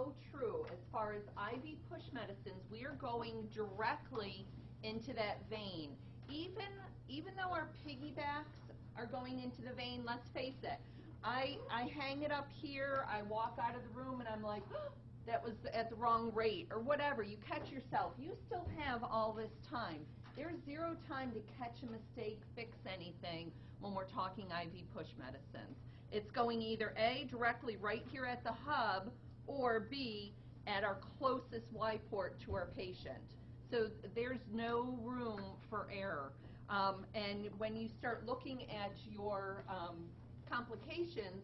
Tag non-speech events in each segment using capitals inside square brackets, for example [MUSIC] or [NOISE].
so true. As far as IV push medicines, we are going directly into that vein. Even, even though our piggybacks are going into the vein, let's face it, I, I hang it up here, I walk out of the room and I'm like, that was at the wrong rate, or whatever. You catch yourself. You still have all this time. There's zero time to catch a mistake, fix anything when we're talking IV push medicines. It's going either A, directly right here at the hub, or B, at our closest Y port to our patient. So there's no room for error. Um, and when you start looking at your um, complications,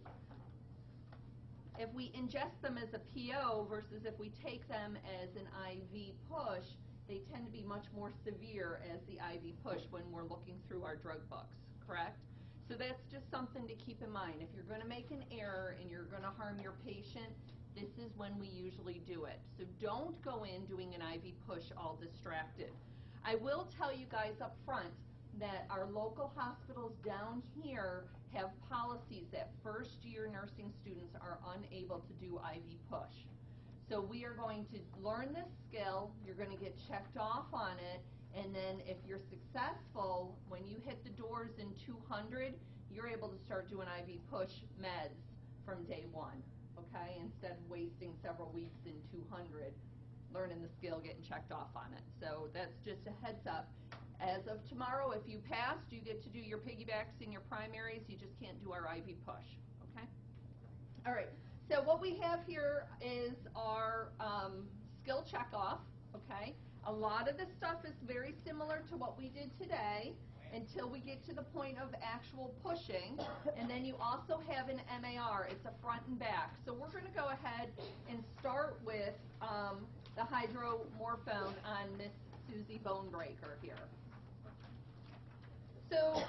if we ingest them as a PO versus if we take them as an IV push, they tend to be much more severe as the IV push when we're looking through our drug books, correct? So that's just something to keep in mind. If you're going to make an error and you're going to harm your patient, this is when we usually do it. So don't go in doing an IV push all distracted. I will tell you guys up front that our local hospitals down here have policies that first year nursing students are unable to do IV push. So we are going to learn this skill, you're going to get checked off on it, and then if you're successful, when you hit the doors in 200, you're able to start doing IV push meds from day one, okay? Instead of wasting several weeks in 200 learning the skill, getting checked off on it. So that's just a heads up. As of tomorrow, if you passed, you get to do your piggybacks and your primaries. You just can't do our IV push, okay? All right. So what we have here is our um, skill checkoff, okay? A lot of the stuff is very similar to what we did today until we get to the point of actual pushing. And then you also have an MAR. It's a front and back. So we're going to go ahead and start with um, the hydromorphone on Miss Susie Bonebreaker here. So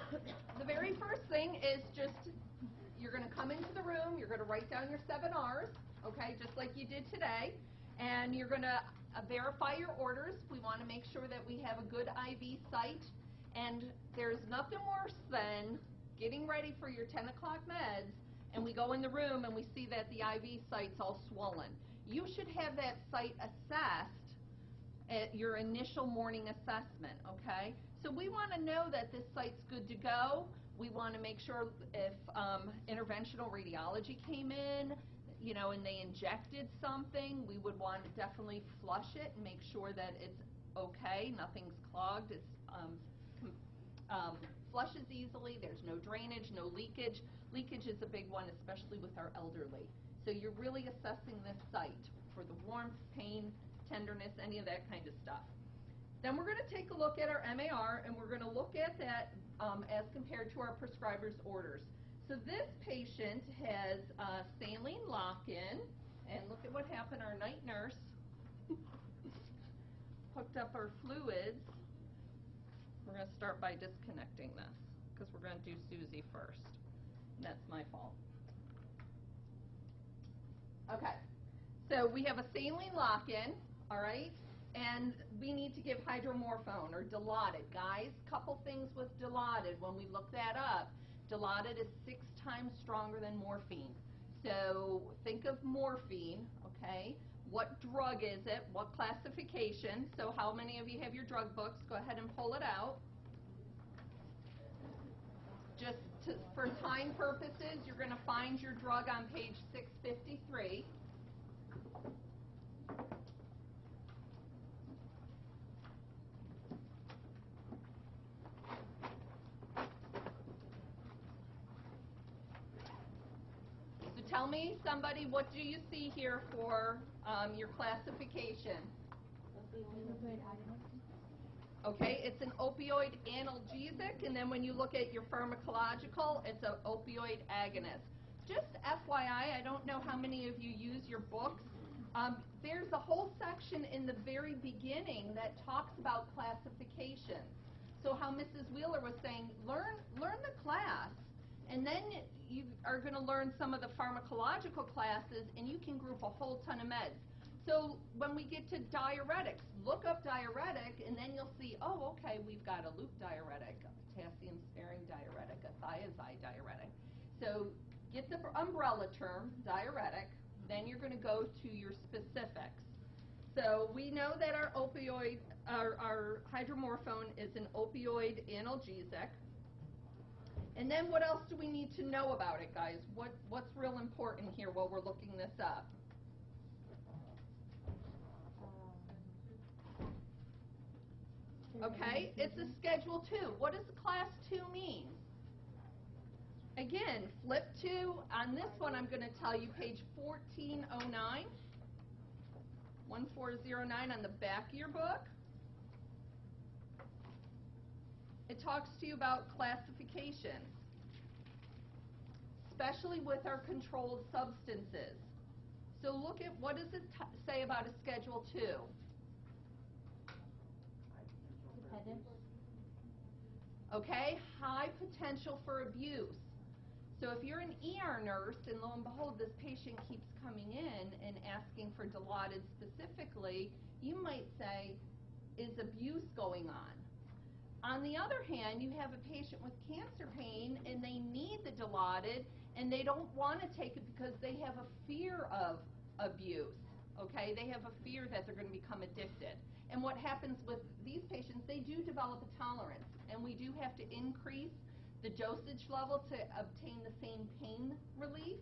the very first thing is just you're going to come into the room, you're going to write down your seven R's, okay, just like you did today, and you're going to uh, verify your orders. We want to make sure that we have a good IV site, and there's nothing worse than getting ready for your 10 o'clock meds, and we go in the room and we see that the IV site's all swollen. You should have that site assessed at your initial morning assessment, okay? So we want to know that this site's good to go. We want to make sure if um, interventional radiology came in, you know, and they injected something, we would want to definitely flush it and make sure that it's okay, nothing's clogged, it's um, um, flushes easily, there's no drainage, no leakage. Leakage is a big one, especially with our elderly. So you're really assessing this site for the warmth, pain, tenderness, any of that kind of stuff. Then we're going to take a look at our MAR and we're going to look at that um, as compared to our prescriber's orders. So this patient has uh, saline lock-in and look at what happened. Our night nurse [LAUGHS] hooked up our fluids. We're going to start by disconnecting this because we're going to do Susie first. And that's my fault. Okay, so we have a saline lock-in, all right? And we need to give hydromorphone or Dilaudid. Guys, couple things with Dilaudid. When we look that up, Dilaudid is six times stronger than morphine. So think of morphine, okay? What drug is it? What classification? So how many of you have your drug books? Go ahead and pull it out. Just to, for time purposes, you're going to find your drug on page 653. Tell me, somebody, what do you see here for um, your classification? Okay, it's an opioid analgesic, and then when you look at your pharmacological, it's an opioid agonist. Just FYI, I don't know how many of you use your books. Um, there's a whole section in the very beginning that talks about classifications. So how Mrs. Wheeler was saying, learn, learn the class. And then you are going to learn some of the pharmacological classes, and you can group a whole ton of meds. So when we get to diuretics, look up diuretic, and then you'll see, oh, okay, we've got a loop diuretic, a potassium-sparing diuretic, a thiazide diuretic. So get the umbrella term, diuretic, Then you're going to go to your specifics. So we know that our opioid, our, our hydromorphone is an opioid analgesic. And then what else do we need to know about it, guys? What, what's real important here while we're looking this up? Okay, it's a Schedule 2. What does Class 2 mean? Again, flip to, on this one, I'm going to tell you page 1409, 1409 on the back of your book. It talks to you about classifications, especially with our controlled substances. So look at, what does it say about a Schedule 2? Dependent? okay? High potential for abuse. So if you're an ER nurse and lo and behold, this patient keeps coming in and asking for Dilaudid specifically, you might say, is abuse going on? On the other hand, you have a patient with cancer pain and they need the Dilaudid and they don't want to take it because they have a fear of abuse. Okay, they have a fear that they're going to become addicted. And what happens with these patients, they do develop a tolerance, and we do have to increase the dosage level to obtain the same pain relief,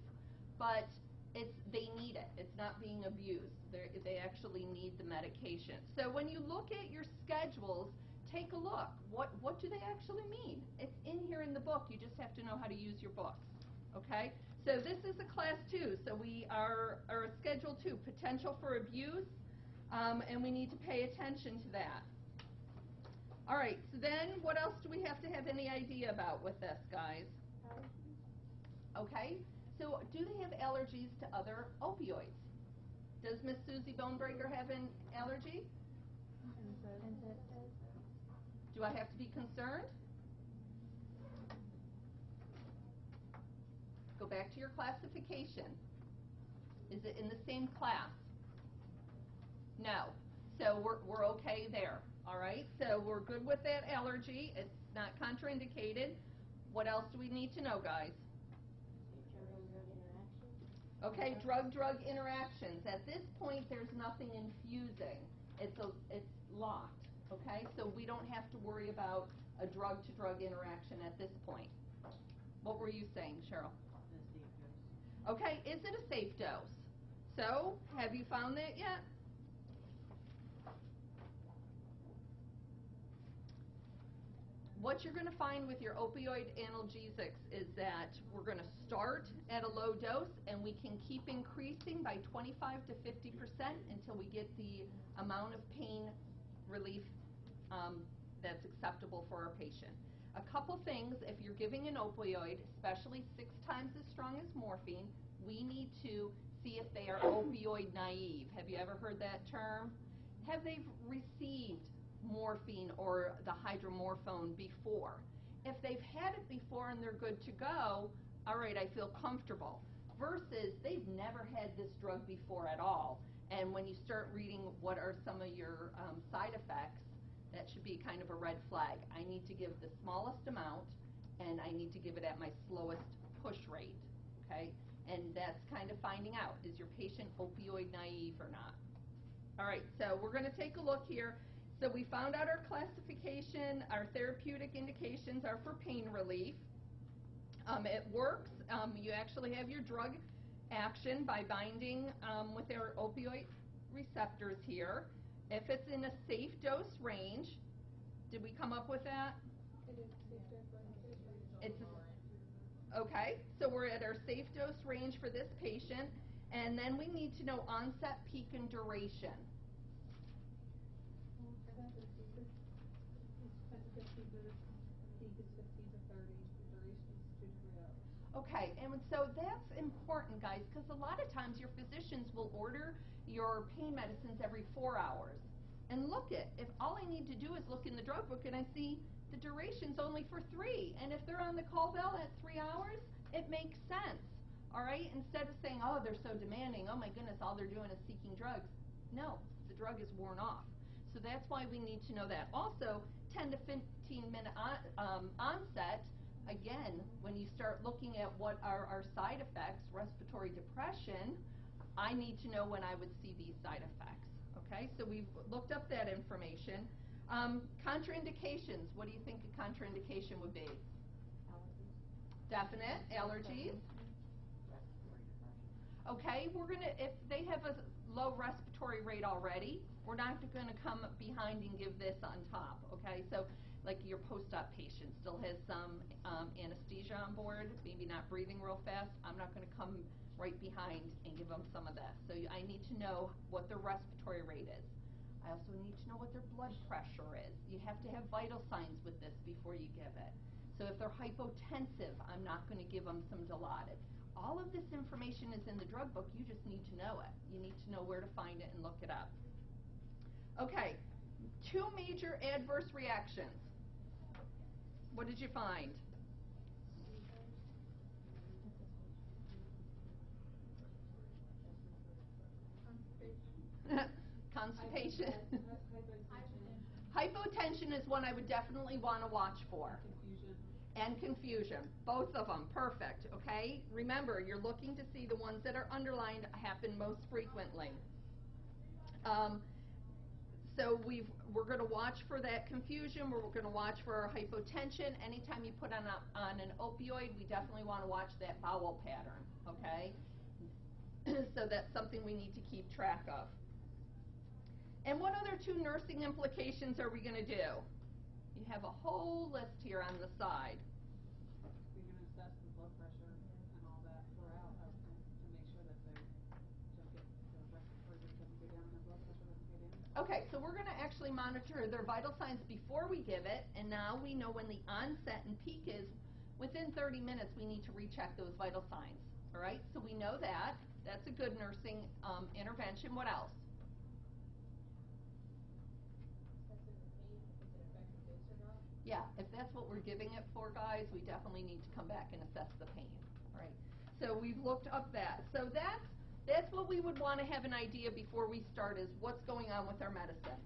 but it's they need it. It's not being abused. They're, they actually need the medication. So when you look at your schedules, take a look. What what do they actually mean? It's in here in the book. You just have to know how to use your book. Okay? So this is a class two. So we are, are a schedule two, potential for abuse, um, and we need to pay attention to that. All right, so then what else do we have to have any idea about with this, guys? Okay, so do they have allergies to other opioids? Does Miss Susie Bonebreaker have an allergy? Do I have to be concerned? Go back to your classification. Is it in the same class? No. So we're, we're okay there, all right? So we're good with that allergy. It's not contraindicated. What else do we need to know, guys? Okay, drug-drug interactions. At this point, there's nothing infusing. It's a, it's locked, okay? So we don't have to worry about a drug-to-drug interaction at this point. What were you saying, Cheryl? Okay, is it a safe dose? So, have you found that yet? What you're going to find with your opioid analgesics is that we're going to start at a low dose and we can keep increasing by 25 to 50 percent until we get the amount of pain relief um, that's acceptable for our patient. A couple things, if you're giving an opioid, especially six times as strong as morphine, we need to see if they are opioid naive. Have you ever heard that term? Have they received morphine or the hydromorphone before? If they've had it before and they're good to go, all right, I feel comfortable. Versus they've never had this drug before at all. And when you start reading what are some of your um, side effects, that should be kind of a red flag. I need to give the smallest amount and I need to give it at my slowest push rate, okay? And that's kind of finding out, is your patient opioid naive or not? All right, so we're going to take a look here. So we found out our classification, our therapeutic indications are for pain relief. Um, it works. Um, you actually have your drug action by binding um, with our opioid receptors here. If it's in a safe dose range, did we come up with that? It's a, okay, so we're at our safe dose range for this patient, and then we need to know onset, peak, and duration. Okay, and so that's important, guys, because a lot of times your physicians will order your pain medicines every four hours. And look it, if all I need to do is look in the drug book and I see the duration's only for three, and if they're on the call bell at three hours, it makes sense. All right, instead of saying, oh, they're so demanding, oh my goodness, all they're doing is seeking drugs. No, the drug is worn off. So that's why we need to know that. Also, 10 to 15 minute on, um, onset again, when you start looking at what are our side effects, respiratory depression, I need to know when I would see these side effects. Okay, so we've looked up that information. Um, contraindications, what do you think a contraindication would be? Allergies. Definite allergies. Okay, we're gonna, if they have a low respiratory rate already, we're not gonna come behind and give this on top, okay? So, like your post-op patient still has some um, anesthesia on board, maybe not breathing real fast, I'm not gonna come right behind and give them some of this. So you- I need to know what their respiratory rate is. I also need to know what their blood pressure is. You have to have vital signs with this before you give it. So if they're hypotensive, I'm not going to give them some Dilaudid. All of this information is in the drug book, you just need to know it. You need to know where to find it and look it up. Okay, two major adverse reactions. What did you find? [LAUGHS] Constipation. Hypotension is one I would definitely want to watch for. Confusion. And confusion, both of them, perfect, okay? Remember, you're looking to see the ones that are underlined happen most frequently. Um, so we've, we're gonna watch for that confusion, we're gonna watch for hypotension. Anytime you put on a, on an opioid, we definitely wanna watch that bowel pattern, okay? [CLEARS THROAT] So that's something we need to keep track of. And what other two nursing implications are we gonna do? You have a whole list here on the side. We can assess the blood pressure and all that throughout, I would think, to make sure that they don't get, the respiratory rate doesn't go down and their blood pressure doesn't go down. Okay, so we're gonna actually monitor their vital signs before we give it, and now we know when the onset and peak is. Within thirty minutes, we need to recheck those vital signs, all right? So we know that, that's a good nursing, um, intervention, what else? Yeah, if that's what we're giving it for, guys, we definitely need to come back and assess the pain, all right? So we've looked up that. So that's, that's what we would want to have an idea before we start is what's going on with our medicine.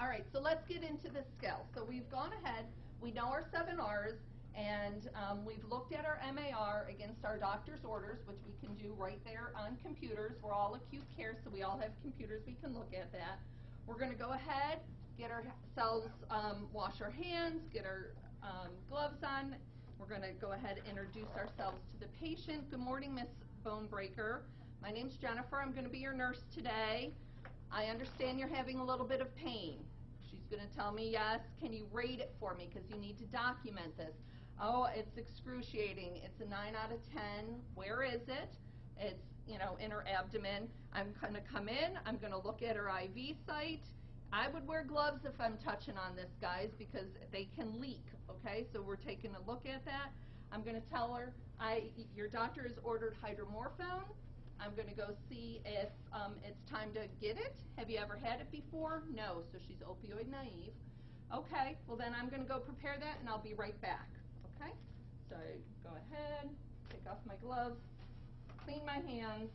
All right, so let's get into the skill. So we've gone ahead, we know our seven R's, and um, we've looked at our MAR against our doctor's orders, which we can do right there on computers. We're all acute care, so we all have computers, we can look at that. We're going to go ahead, get ourselves, um, wash our hands, get our um, gloves on. We're going to go ahead and introduce ourselves to the patient. Good morning, Miss Bonebreaker. My name's Jennifer. I'm going to be your nurse today. I understand you're having a little bit of pain. She's going to tell me yes. Can you rate it for me? Because you need to document this. Oh, it's excruciating. It's a 9 out of 10. Where is it? It's, you know, in her abdomen. I'm going to come in. I'm going to look at her IV site. I would wear gloves if I'm touching on this, guys, because they can leak, okay? So we're taking a look at that. I'm going to tell her, I, your doctor has ordered hydromorphone. I'm going to go see if um, it's time to get it. Have you ever had it before? No, so she's opioid naive. Okay, well then I'm going to go prepare that and I'll be right back, okay? So go ahead, take off my gloves, clean my hands,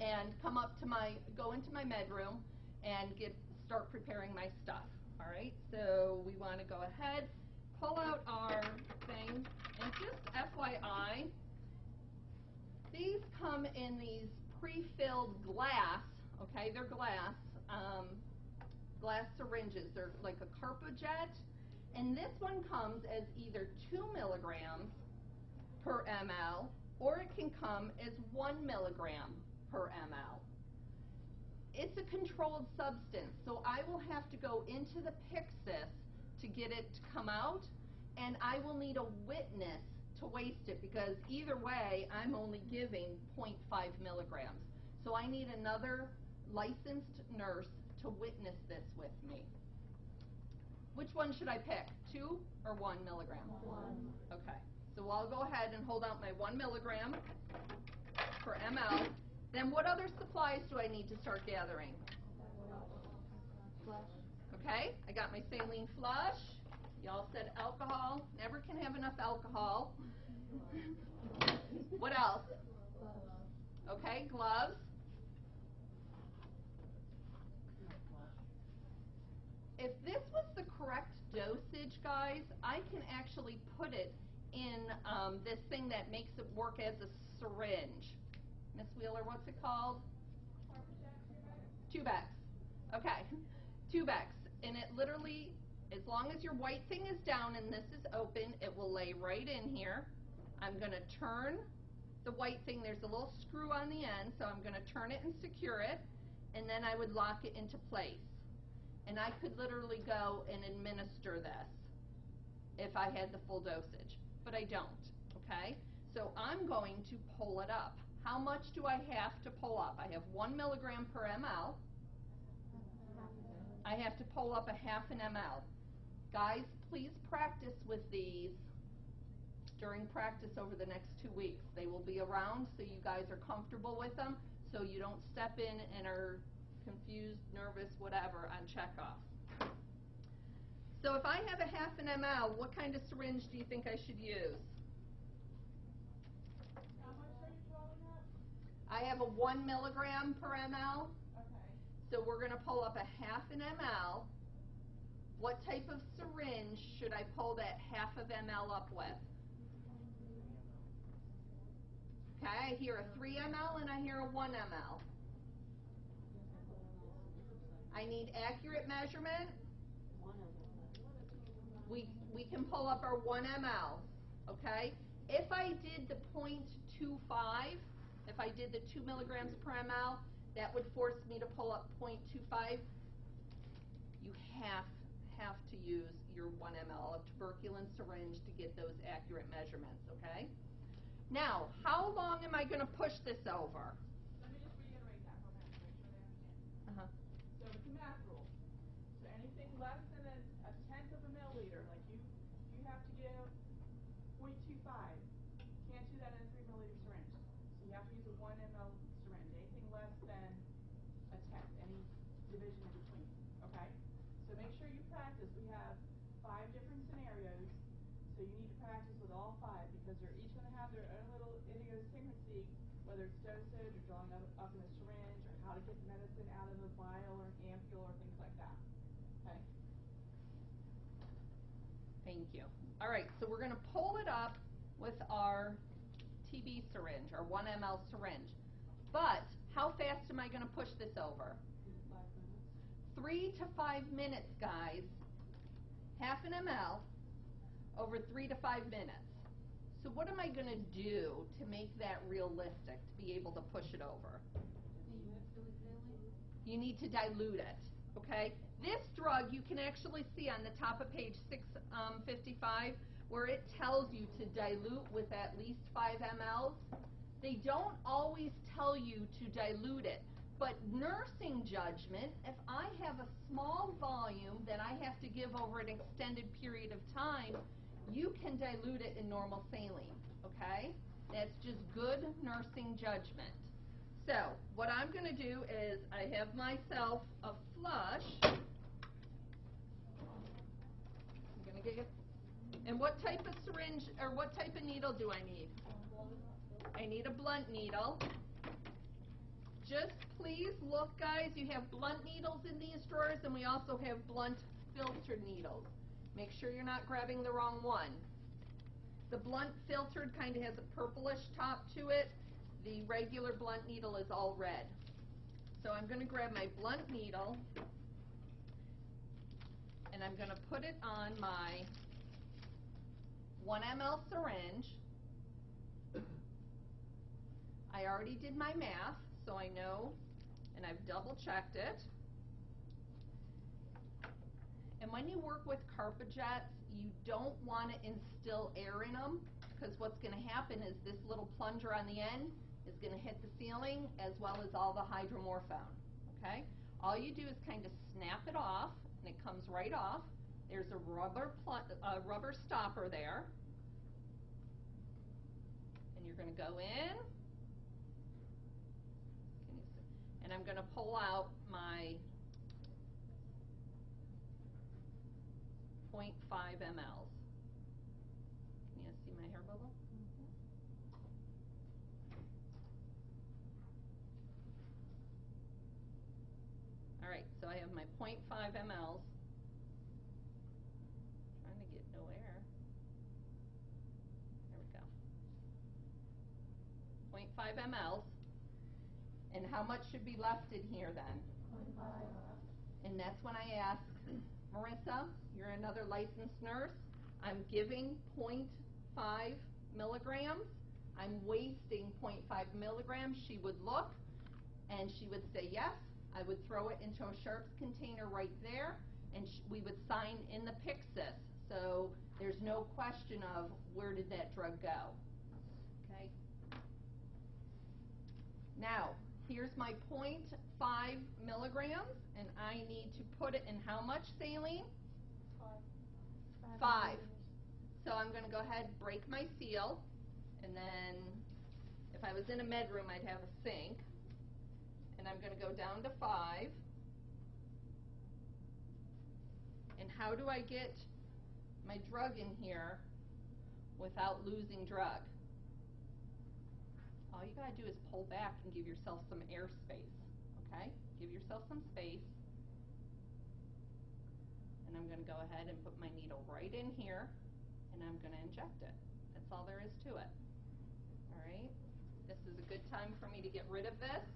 and come up to my, go into my med room and get, start preparing my stuff, all right? So we want to go ahead, pull out our thing, and just FYI, these come in these pre-filled glass, okay, they're glass, um, glass syringes. They're like a Carpuject. And this one comes as either 2 milligrams per ml, or it can come as 1 milligram per ml. It's a controlled substance, so I will have to go into the Pyxis to get it to come out, and I will need a witness to waste it because either way, I'm only giving 0.5 milligrams. So I need another licensed nurse to witness this with me. Which one should I pick? Two or one milligram? One. Okay. So I'll go ahead and hold out my one milligram per ml. Then what other supplies do I need to start gathering? Flush. Okay, I got my saline flush. Y'all said alcohol. Never can have enough alcohol. what else? Okay, gloves. If this was the correct dosage, guys, I can actually put it in um, this thing that makes it work as a syringe. Miss Wheeler, what's it called? Tubex. Okay, Tubex. And it literally, as long as your white thing is down and this is open, it will lay right in here. I'm gonna turn the white thing, there's a little screw on the end, so I'm gonna turn it and secure it, and then I would lock it into place. And I could literally go and administer this if I had the full dosage, but I don't, okay? So I'm going to pull it up. How much do I have to pull up? I have one milligram per ml. I have to pull up a half an ml. Guys, please practice with these during practice over the next two weeks. They will be around so you guys are comfortable with them, so you don't step in and are confused, nervous, whatever on checkoffs. So if I have a half an ml, what kind of syringe do you think I should use? How much are you drawing up? I have a one milligram per ml, Okay. so we're gonna pull up a half an ml. What type of syringe should I pull that half of ml up with? Okay, I hear a three ml and I hear a one ml. I need accurate measurement. We, we can pull up our one ml, okay? If I did the point two five, if I did the two milligrams per ml, that would force me to pull up point two five. You have, have to use your one ml of tuberculin syringe to get those accurate measurements, okay? Now, how long am I gonna push this over? Let me just reiterate that for a minute, to make sure they understand. Uh-huh. So it's a math rule. So anything less than a, a tenth of a milliliter, like you, you have to give point two five. Can't do that in a three milliliter syringe. So you have to use a one ml syringe. Anything less than a tenth, any division in between, okay? So make sure you practice. We have five different scenarios. So you need to practice with all five because they're each gonna have their own little idiosyncrasy, whether it's dosage or drawing up, up in a syringe or how to get the medicine out of a vial or an ampule or things like that. Okay? Thank you. All right, so we're gonna pull it up with our TB syringe, our one ml syringe. But how fast am I gonna push this over? Three to five minutes, guys. Half an ml over three to five minutes. So what am I gonna do to make that realistic, to be able to push it over? You need to dilute it, okay? This drug, you can actually see on the top of page six um, where it tells you to dilute with at least five mLs. They don't always tell you to dilute it, but nursing judgment, if I have a small volume that I have to give over an extended period of time, you can dilute it in normal saline, okay? That's just good nursing judgment. So, what I'm gonna do is, I have myself a flush. I'm gonna get, and what type of syringe, or what type of needle do I need? I need a blunt needle. Just please look, guys, you have blunt needles in these drawers, and we also have blunt filtered needles. Make sure you're not grabbing the wrong one. The blunt filtered kind of has a purplish top to it. The regular blunt needle is all red. So I'm gonna grab my blunt needle, and I'm gonna put it on my one ml syringe. I already did my math, so I know, and I've double checked it. And when you work with Carpujects, you don't want to instill air in them, because what's going to happen is this little plunger on the end is going to hit the ceiling as well as all the hydromorphone, okay? All you do is kind of snap it off, and it comes right off. There's a rubber a rubber stopper there. And you're going to go in. And I'm going to pull out my 0.5 mLs. Can you see my hair bubble? Mm-hmm. All right, so I have my 0.5 mLs. Trying to get no air. There we go. 0.5 mLs. And how much should be left in here then? And that's when I ask, Marissa, you're another licensed nurse, I'm giving 0.5 milligrams, I'm wasting 0.5 milligrams, she would look, and she would say yes, I would throw it into a sharps container right there, and we would sign in the Pyxis, so there's no question of where did that drug go, okay? Now, here's my 0.5 milligrams, and I need to put it in how much saline? Five. So I'm gonna go ahead, break my seal, and then, if I was in a med room, I'd have a sink. And I'm gonna go down to five. And how do I get my drug in here without losing drug? All you gotta do is pull back and give yourself some air space, okay? Give yourself some space. And I'm gonna go ahead and put my needle right in here, and I'm gonna inject it. That's all there is to it. All right? This is a good time for me to get rid of this.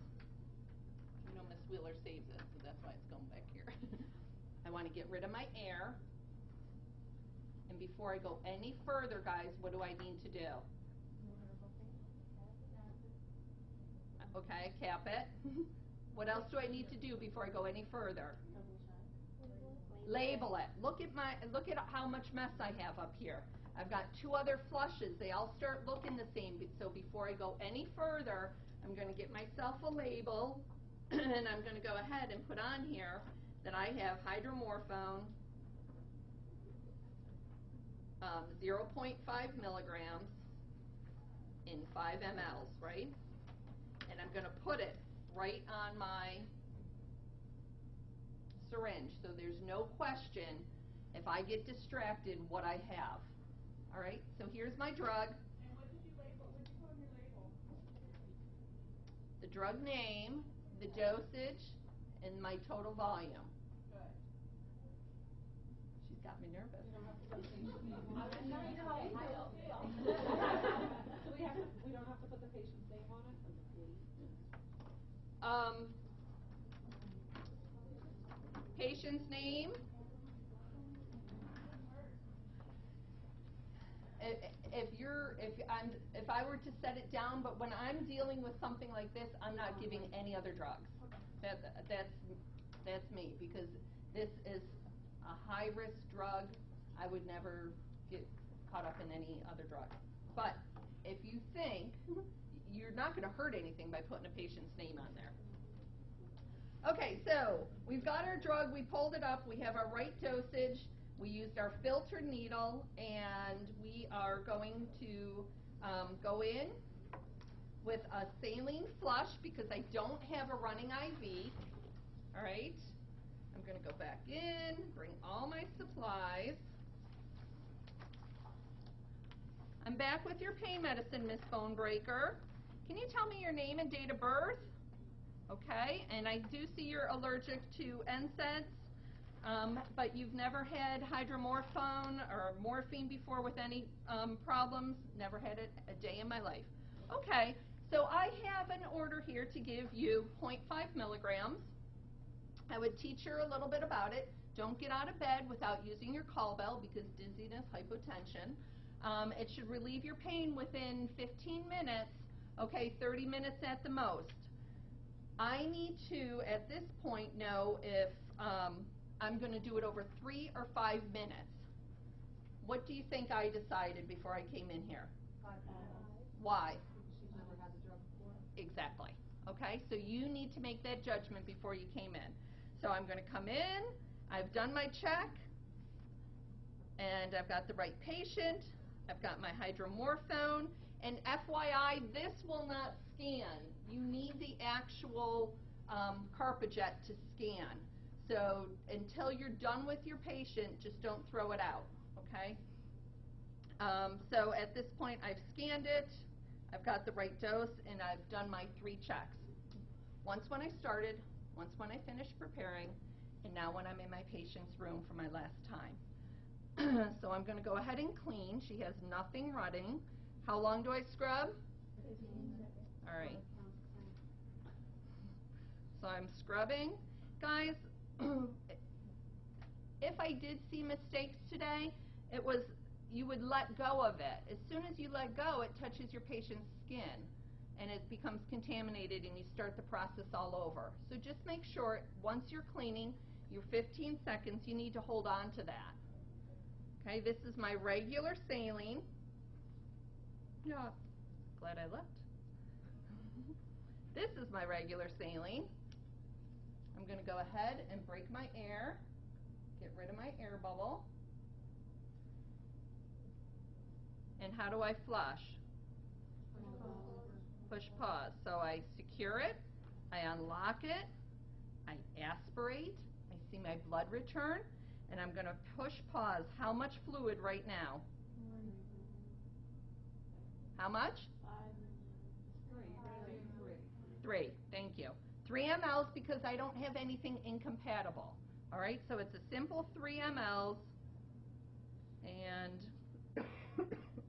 You know Miss Wheeler saves it, so that's why it's going back here. [LAUGHS] I wanna get rid of my air. And before I go any further, guys, what do I need to do? Okay, cap it. What else do I need to do before I go any further? Label it. Look at my, look at how much mess I have up here. I've got two other flushes. They all start looking the same. So before I go any further, I'm gonna get myself a label, [CLEARS THROAT] and I'm gonna go ahead and put on here that I have hydromorphone, um, zero point five milligrams in five mLs, right? And I'm gonna put it right on my syringe, so there's no question if I get distracted what I have. All right, so here's my drug, And what did you label, what did you put on your label? the drug name, the dosage, and my total volume. Good. She's got me nervous. [LAUGHS] Do we have to, we don't have to put the patient's name on it? Um, patient's name. If, you're, if I'm, if I were to set it down, but when I'm dealing with something like this, I'm not giving any other drugs. That, that's, that's me, because this is a high-risk drug. I would never get caught up in any other drug. But if you think, you're not gonna hurt anything by putting a patient's name on there. Okay, so we've got our drug, we pulled it up, we have our right dosage, we used our filtered needle, and we are going to um, go in with a saline flush because I don't have a running IV. All right, I'm going to go back in, bring all my supplies. I'm back with your pain medicine, Miss Bonebreaker. Can you tell me your name and date of birth? Okay, and I do see you're allergic to NSAIDs, um, but you've never had hydromorphone or morphine before with any um, problems? Never had it a day in my life. Okay, so I have an order here to give you 0.5 milligrams. I would teach her a little bit about it. Don't get out of bed without using your call bell because dizziness, hypotension. Um, it should relieve your pain within 15 minutes, okay, 30 minutes at the most. I need to, at this point, know if um, I'm going to do it over three or five minutes. What do you think I decided before I came in here? Five Why? She's never had the drug before. Exactly. Okay, so you need to make that judgment before you came in. So I'm going to come in, I've done my check, and I've got the right patient, I've got my hydromorphone, and FYI, this will not scan. You need the actual um, Carpuject to scan. So until you're done with your patient, just don't throw it out, okay? Um, so at this point, I've scanned it, I've got the right dose, and I've done my three checks. Once when I started, once when I finished preparing, and now when I'm in my patient's room for my last time. [CLEARS THROAT] so I'm going to go ahead and clean. She has nothing running. How long do I scrub? All right. So I'm scrubbing. Guys, [CLEARS THROAT] if I did see mistakes today, it was, you would let go of it. As soon as you let go, it touches your patient's skin and it becomes contaminated and you start the process all over. So just make sure, once you're cleaning, your 15 seconds, you need to hold on to that. Okay, this is my regular saline. Yeah, glad I left. this is my regular saline. I'm going to go ahead and break my air, get rid of my air bubble. And how do I flush? Push pause. So I secure it, I unlock it, I aspirate, I see my blood return, and I'm going to push pause. How much fluid right now? How much? Three, thank you. Three mLs because I don't have anything incompatible. All right, so it's a simple three mLs, and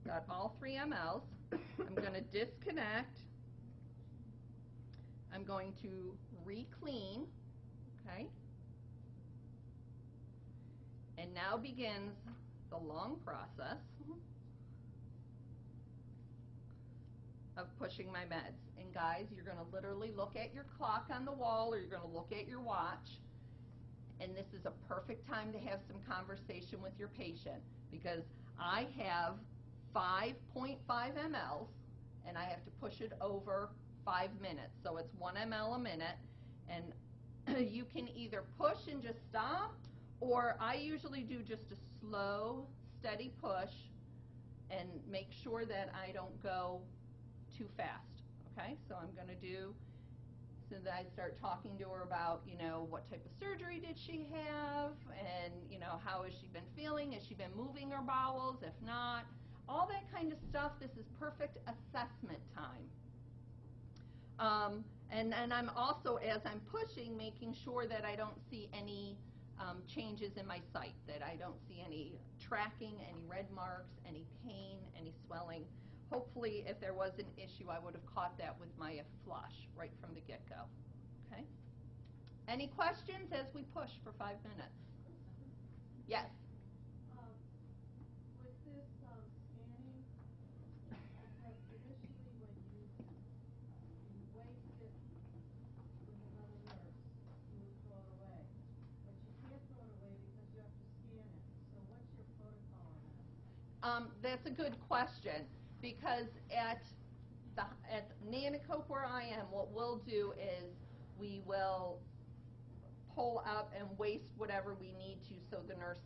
got all three mLs. I'm going to disconnect. I'm going to re-clean, okay? And now begins the long process of pushing my meds. And guys, you're going to literally look at your clock on the wall or you're going to look at your watch. And this is a perfect time to have some conversation with your patient because I have 5.5 mLs and I have to push it over five minutes. So it's one ml a minute. And [CLEARS THROAT] you can either push and just stop or I usually do just a slow, steady push and make sure that I don't go too fast. Okay, so I'm going to do, so that I start talking to her about, you know, what type of surgery did she have, and, you know, how has she been feeling? Has she been moving her bowels? If not, all that kind of stuff. This is perfect assessment time. Um, and, and I'm also, as I'm pushing, making sure that I don't see any um, changes in my site, that I don't see any tracking, any red marks, any pain, any swelling. Hopefully, if there was an issue, I would have caught that with my flush right from the get-go. Okay? Any questions as we push for five minutes? Yes? Um, with this, um, scanning, because when you, you waste it with another nurse, you would throw it away. But you can't throw it away because you have to scan it. So what's your protocol on that? Um, that's a good question because at the at Nanticoke where I am, what we'll do is we will pull up and waste whatever we need to so the nurse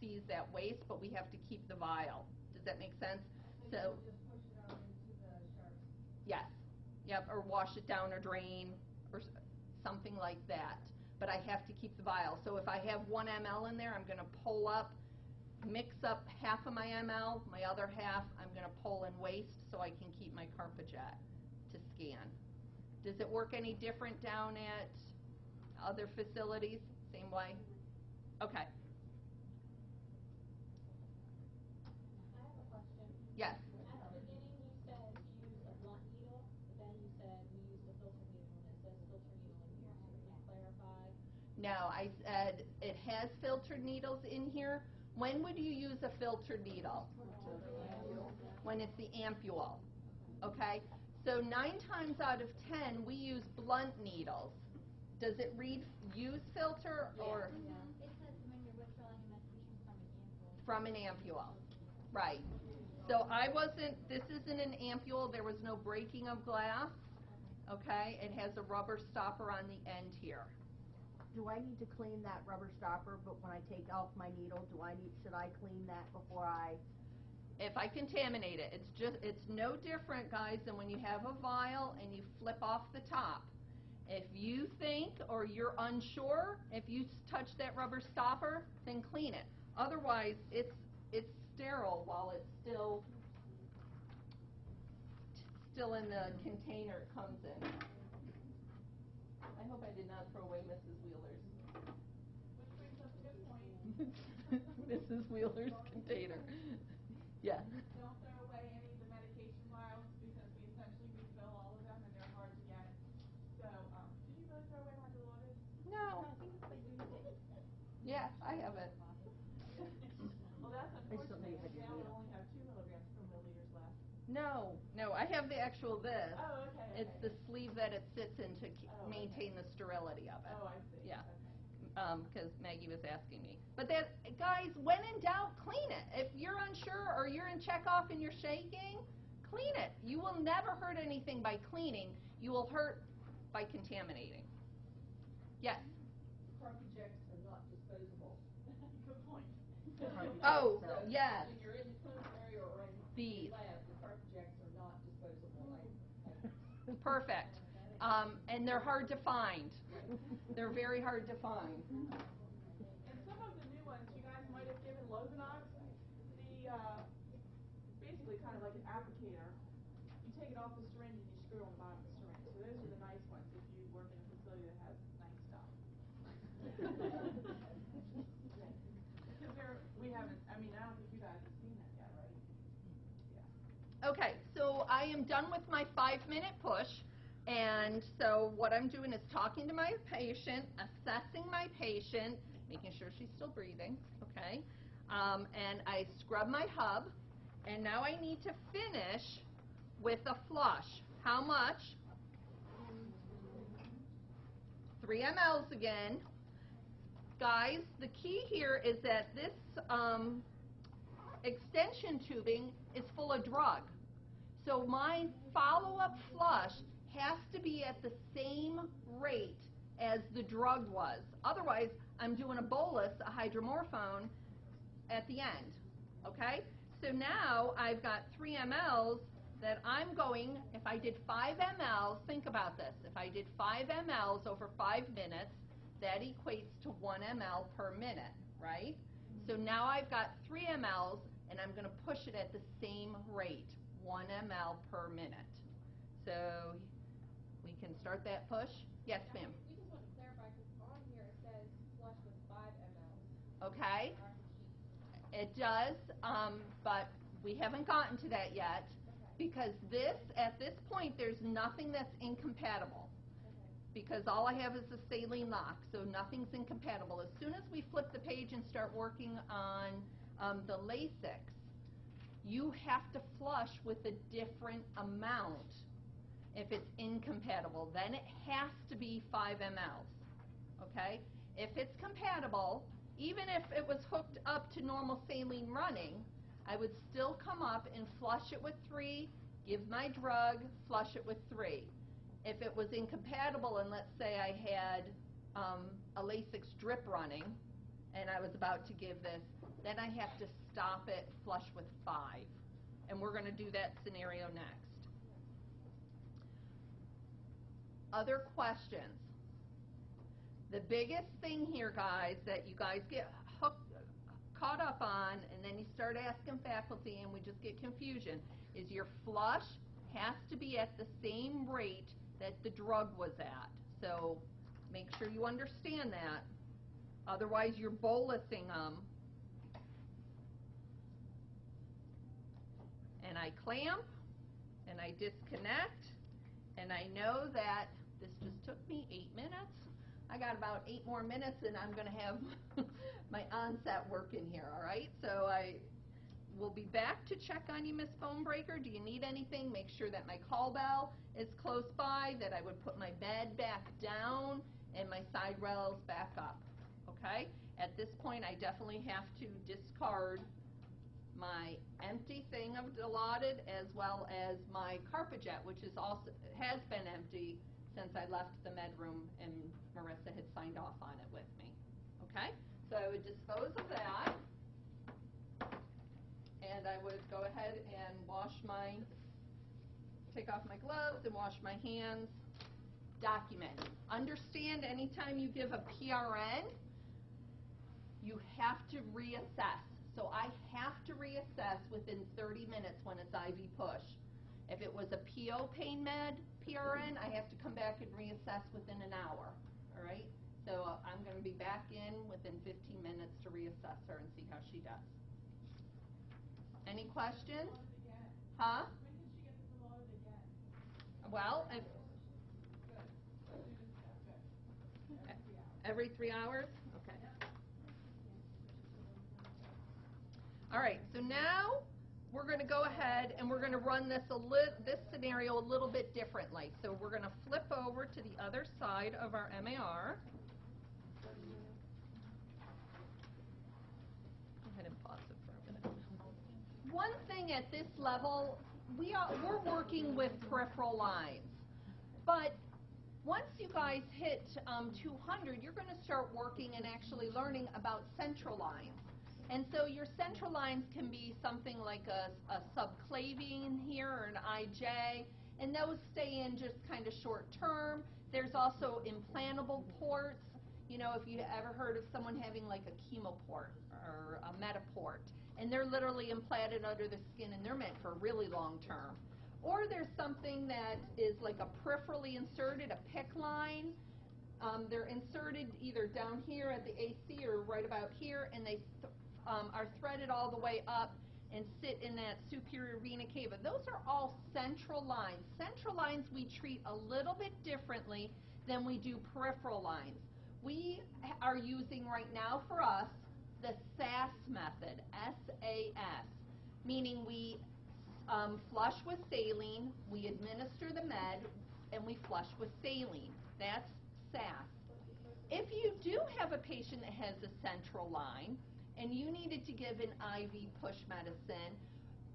sees that waste, but we have to keep the vial. Does that make sense? So, you just push it out into the sharps? yes, yep, or wash it down or drain or something like that. But I have to keep the vial. So if I have one ml in there, I'm going to pull up mix up half of my ml, my other half I'm going to pull and waste so I can keep my Carpuject to scan. Does it work any different down at other facilities? Same way? Okay. I have a question. Yes. At the beginning, you said you use a blunt needle, but then you said we use the filter needle, and it says filter needle in here, can you clarify? No, I said it has filtered needles in here. When would you use a filtered needle? When it's the ampule. Okay? So nine times out of ten, we use blunt needles. Does it read use filter or It says when you're withdrawing a medication from an ampule. from an ampule? Right. So I wasn't, this isn't an ampule, there was no breaking of glass. Okay? It has a rubber stopper on the end here. Do I need to clean that rubber stopper, but when I take off my needle, do I need, should I clean that before I? if I contaminate it, it's just, it's no different, guys, than when you have a vial and you flip off the top. If you think or you're unsure, if you touch that rubber stopper, then clean it. Otherwise, it's, it's sterile while it's still, still in the container it comes in. I hope I did not throw away Mrs. [LAUGHS] Mrs. Wheeler's container. Yeah. Don't throw away any of the medication vials because we essentially refill all of them and they're hard to get. So, um, did you really throw away? No. Yeah, I have it. [LAUGHS] well, that's unfortunate. Now we only have two milligrams per milliliter left. No, no, I have the actual this. Oh, okay. It's okay. the sleeve that it sits in to oh, maintain okay. the sterility of it. Oh, I see. Yeah. Okay. Um, 'cause Maggie was asking me. But that, guys, when in doubt, clean it. If you're unsure or you're in checkoff and you're shaking, clean it. You will never hurt anything by cleaning. You will hurt by contaminating. Yes? Carpujects are not disposable. Good point. Oh, So, yes. When you're in the clinical area or in These. the lab, the Carpujects are not disposable. [LAUGHS] I- [LAUGHS] I- [LAUGHS] Perfect. Um, and they're hard to find. They're very hard to find. And some of the new ones, you guys might have given Lovenox, the, uh, basically kind of like an applicator. You take it off the syringe and you screw it on the bottom of the syringe. So those are the nice ones if you work in a facility that has nice stuff. Because there, we haven't, I mean, I don't think you guys have seen that yet, right? Yeah. Okay, so I am done with my five-minute push, and so what I'm doing is talking to my patient, assessing my patient, making sure she's still breathing, okay? Um, and I scrub my hub, and now I need to finish with a flush. How much? Three mLs again. Guys, the key here is that this um, extension tubing is full of drug. So my follow-up flush has to be at the same rate as the drug was. Otherwise, I'm doing a bolus, a hydromorphone, at the end. Okay? So now I've got 3 mLs that I'm going, if I did 5 mLs, think about this. If I did 5 mLs over 5 minutes, that equates to 1 ml per minute, right? So now I've got 3 mLs, and I'm going to push it at the same rate, 1 ml per minute. So can start that push? Yes, ma'am. We just want to clarify, because on here it says flush with five mLs. Okay, on the sheet. it does, um, but we haven't gotten to that yet because this, at this point, there's nothing that's incompatible. Because all I have is a saline lock, so nothing's incompatible. As soon as we flip the page and start working on um, the Lasix, you have to flush with a different amount if it's incompatible. Then it has to be 5 mLs, okay? If it's compatible, even if it was hooked up to normal saline running, I would still come up and flush it with 3, give my drug, flush it with 3. If it was incompatible, and let's say I had um, a Lasix drip running, and I was about to give this, then I have to stop it, flush with 5. And we're going to do that scenario next. Other questions? The biggest thing here, guys, that you guys get hooked, caught up on, and then you start asking faculty, and we just get confusion, is your flush has to be at the same rate that the drug was at. So make sure you understand that. Otherwise, you're bolusing them. And I clamp, and I disconnect, and I know that this just took me eight minutes. I got about eight more minutes, and I'm going to have [LAUGHS] my onset work in here, all right? So I will be back to check on you, Miss Bonebreaker. Do you need anything? Make sure that my call bell is close by, that I would put my bed back down and my side rails back up, okay? At this point, I definitely have to discard my empty thing of Dilaudid as well as my Carpuject, which is also, has been empty since I left the med room and Marissa had signed off on it with me, okay? So I would dispose of that and I would go ahead and wash my, take off my gloves and wash my hands. Document. Understand anytime you give a PRN, you have to reassess. So I have to reassess within 30 minutes when it's IV push. If it was a PO pain med PRN, I have to come back and reassess within an hour, all right? So uh, I'm going to be back in within 15 minutes to reassess her and see how she does. Any questions? Huh? Well, if, every three hours? Okay. All right, so now we're going to go ahead and we're going to run this a this scenario a little bit differently. So we're going to flip over to the other side of our MAR. Go ahead and pause it for a minute. One thing at this level, we are, we're working with peripheral lines. But once you guys hit um, 200, you're going to start working and actually learning about central lines. And so your central lines can be something like a, a subclavian here or an IJ, and those stay in just kind of short term. There's also implantable ports. You know, if you ever heard of someone having like a chemoport or a Mediport, and they're literally implanted under the skin and they're meant for really long term. Or there's something that is like a peripherally inserted, a PICC line. Um, they're inserted either down here at the AC or right about here, and they th- um, are threaded all the way up and sit in that superior vena cava. Those are all central lines. Central lines we treat a little bit differently than we do peripheral lines. We are using right now for us the SAS method, S-A-S, meaning we um, flush with saline, we administer the med, and we flush with saline. That's SAS. If you do have a patient that has a central line and you needed to give an IV push medicine,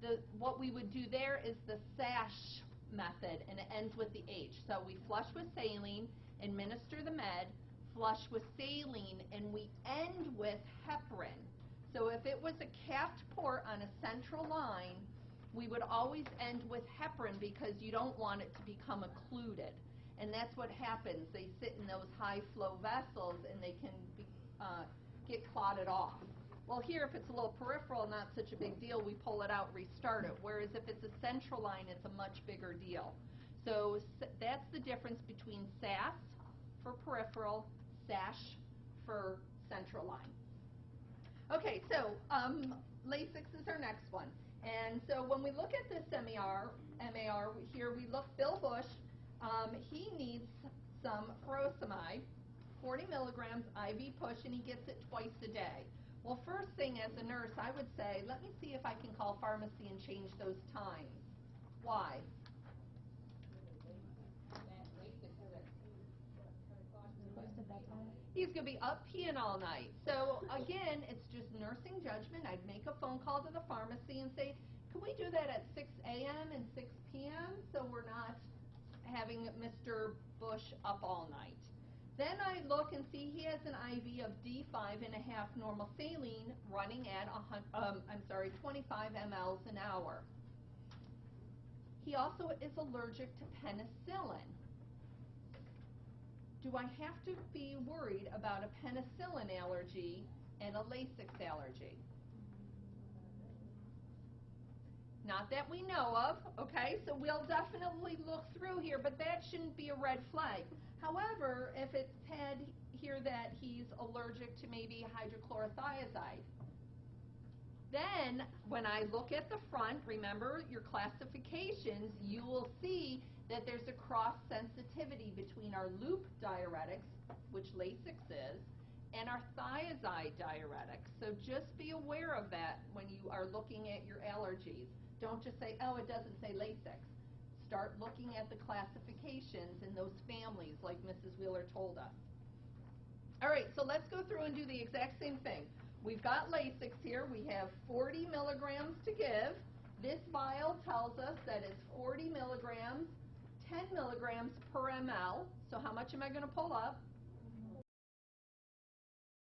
the, what we would do there is the SASH method, and it ends with the H. So we flush with saline, administer the med, flush with saline, and we end with heparin. So if it was a capped port on a central line, we would always end with heparin because you don't want it to become occluded. And that's what happens. They sit in those high flow vessels and they can be, uh, get clotted off. Well, here, if it's a little peripheral, not such a big deal, we pull it out, restart it. Whereas if it's a central line, it's a much bigger deal. So that's the difference between SAS for peripheral, SASH for central line. Okay, so um, Lasix is our next one. And so when we look at this MAR, MAR here we look Bill Bush. Um, he needs some furosemide, 40 milligrams IV push, and he gets it twice a day. Well, first thing as a nurse, I would say, let me see if I can call pharmacy and change those times. Why? He's going to be up peeing all night. So again, it's just nursing judgment. I'd make a phone call to the pharmacy and say, can we do that at 6 a.m. and 6 p.m. so we're not having Mr. Bush up all night? Then I look and see he has an IV of D5 and a half normal saline running at um, I'm sorry, 25 mLs an hour. He also is allergic to penicillin. Do I have to be worried about a penicillin allergy and a Lasix allergy? Not that we know of, okay? So we'll definitely look through here, but that shouldn't be a red flag. However, if it's said here that he's allergic to maybe hydrochlorothiazide, then when I look at the front, remember your classifications, you will see that there's a cross sensitivity between our loop diuretics, which Lasix is, and our thiazide diuretics. So just be aware of that when you are looking at your allergies. Don't just say, oh, it doesn't say Lasix. Start looking at the classifications in those families like Mrs. Wheeler told us. All right, so let's go through and do the exact same thing. We've got Lasix here. We have 40 milligrams to give. This vial tells us that it's 40 milligrams, 10 milligrams per ml. So how much am I going to pull up?